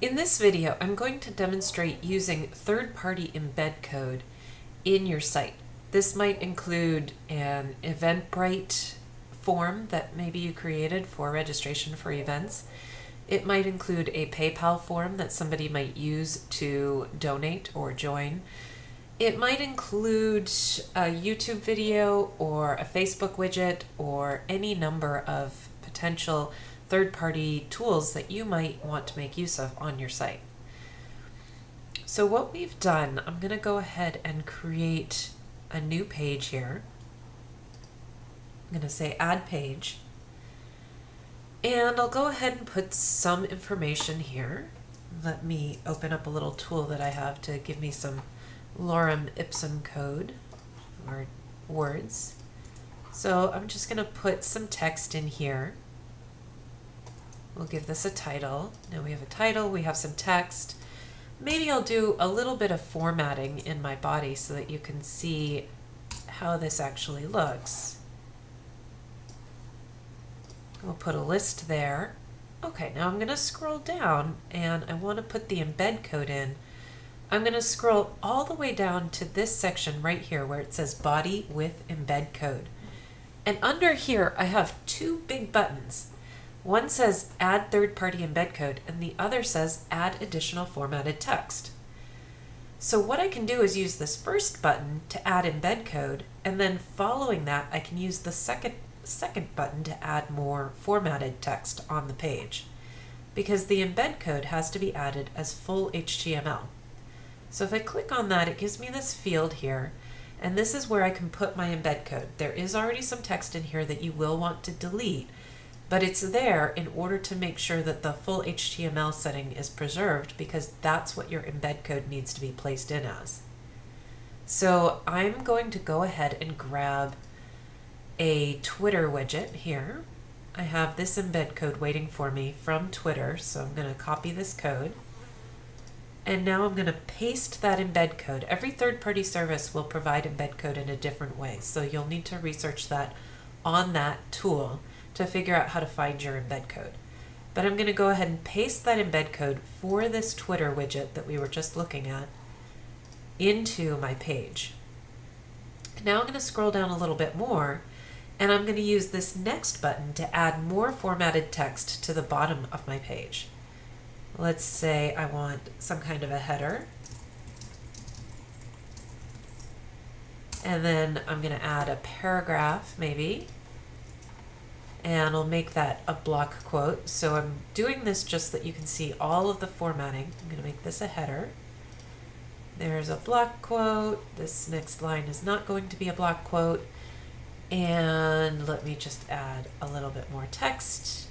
In this video, I'm going to demonstrate using third-party embed code in your site. This might include an Eventbrite form that maybe you created for registration for events. It might include a PayPal form that somebody might use to donate or join. It might include a YouTube video or a Facebook widget or any number of potential third-party tools that you might want to make use of on your site. So what we've done, I'm going to go ahead and create a new page here. I'm going to say add page. And I'll go ahead and put some information here. Let me open up a little tool that I have to give me some lorem ipsum code or words. So I'm just going to put some text in here. We'll give this a title. Now we have a title, we have some text. Maybe I'll do a little bit of formatting in my body so that you can see how this actually looks. We'll put a list there. Okay, now I'm going to scroll down and I want to put the embed code in. I'm going to scroll all the way down to this section right here where it says body with embed code. And under here I have two big buttons. One says add third-party embed code and the other says add additional formatted text. So what I can do is use this first button to add embed code and then following that I can use the second second button to add more formatted text on the page because the embed code has to be added as full HTML. So if I click on that it gives me this field here and this is where I can put my embed code. There is already some text in here that you will want to delete but it's there in order to make sure that the full HTML setting is preserved because that's what your embed code needs to be placed in as. So I'm going to go ahead and grab a Twitter widget here. I have this embed code waiting for me from Twitter, so I'm going to copy this code. And now I'm going to paste that embed code. Every third-party service will provide embed code in a different way, so you'll need to research that on that tool to figure out how to find your embed code. But I'm going to go ahead and paste that embed code for this Twitter widget that we were just looking at into my page. Now I'm going to scroll down a little bit more and I'm going to use this next button to add more formatted text to the bottom of my page. Let's say I want some kind of a header. And then I'm going to add a paragraph maybe and I'll make that a block quote. So I'm doing this just so that you can see all of the formatting. I'm going to make this a header. There's a block quote. This next line is not going to be a block quote. And let me just add a little bit more text.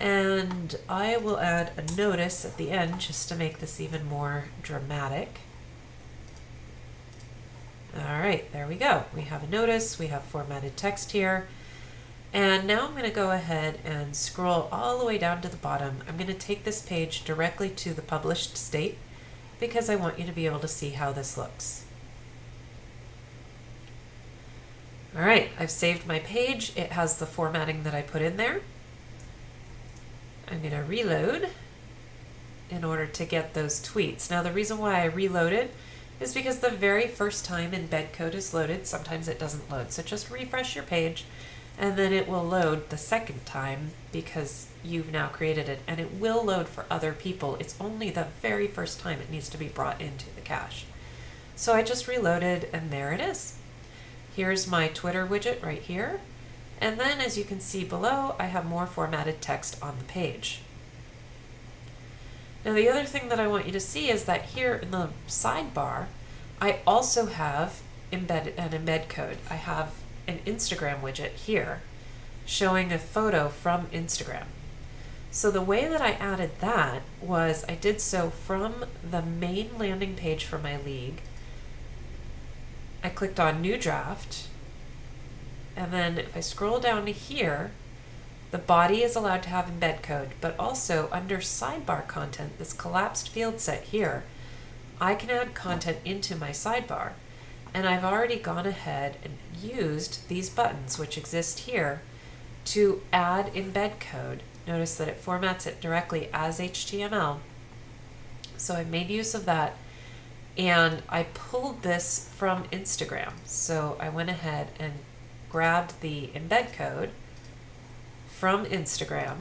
And I will add a notice at the end just to make this even more dramatic. All right, there we go. We have a notice, we have formatted text here. And now I'm going to go ahead and scroll all the way down to the bottom. I'm going to take this page directly to the published state because I want you to be able to see how this looks. All right, I've saved my page. It has the formatting that I put in there. I'm going to reload in order to get those tweets. Now the reason why I reloaded is because the very first time embed code is loaded, sometimes it doesn't load. So just refresh your page and then it will load the second time because you've now created it and it will load for other people. It's only the very first time it needs to be brought into the cache. So I just reloaded and there it is. Here's my Twitter widget right here. And then as you can see below, I have more formatted text on the page. Now the other thing that I want you to see is that here in the sidebar, I also have embed an embed code. I have an Instagram widget here showing a photo from Instagram. So the way that I added that was I did so from the main landing page for my league. I clicked on new draft and then if I scroll down to here the body is allowed to have embed code but also under sidebar content this collapsed field set here I can add content into my sidebar and I've already gone ahead and used these buttons which exist here to add embed code. notice that it formats it directly as HTML. So I made use of that and I pulled this from Instagram. So I went ahead and grabbed the embed code from Instagram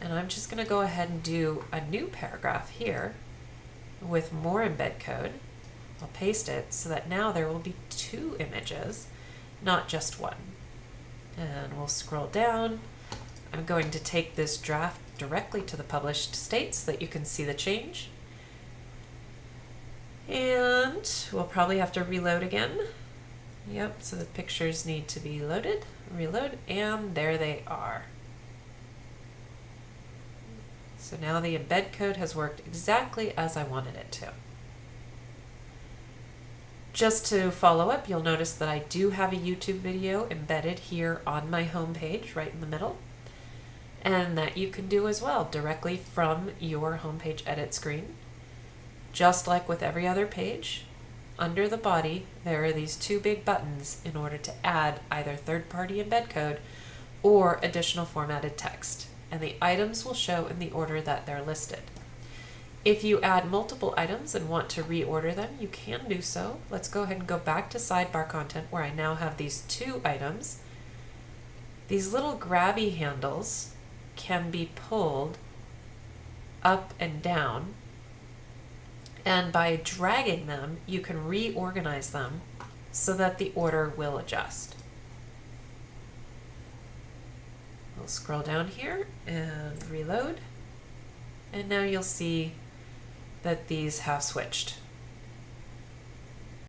and I'm just going to go ahead and do a new paragraph here with more embed code. I'll paste it so that now there will be two images, not just one. And we'll scroll down. I'm going to take this draft directly to the published state so that you can see the change. And we'll probably have to reload again. Yep, so the pictures need to be loaded, reload, and there they are. So now the embed code has worked exactly as I wanted it to. Just to follow up, you'll notice that I do have a YouTube video embedded here on my home page, right in the middle, and that you can do as well directly from your homepage edit screen. Just like with every other page, under the body there are these two big buttons in order to add either third-party embed code or additional formatted text and the items will show in the order that they're listed. If you add multiple items and want to reorder them, you can do so. Let's go ahead and go back to sidebar content where I now have these two items. These little grabby handles can be pulled up and down and by dragging them you can reorganize them so that the order will adjust. We'll scroll down here and reload. And now you'll see that these have switched.